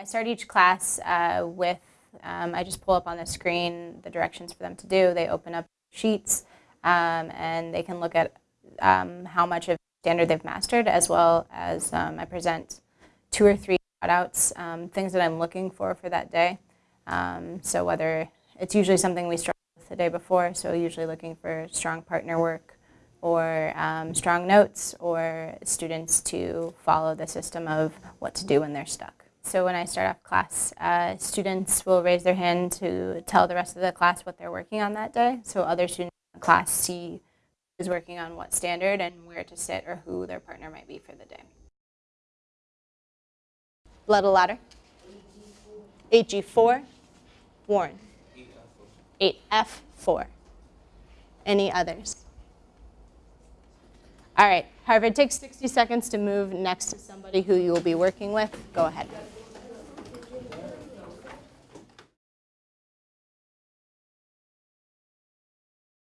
I start each class uh, with, um, I just pull up on the screen the directions for them to do. They open up sheets um, and they can look at um, how much of standard they've mastered as well as um, I present two or three shout-outs, um, things that I'm looking for for that day. So whether it's usually something we start with the day before, so usually looking for strong partner work or um, strong notes or students to follow the system of what to do when they're stuck. So when I start off class, uh, students will raise their hand to tell the rest of the class what they're working on that day. So other students in the class see who's working on what standard and where to sit or who their partner might be for the day. Little ladder. 8G4. Warren. 8F4. Any others? All right, Harvard, take 60 seconds to move next to somebody who you will be working with. Go ahead.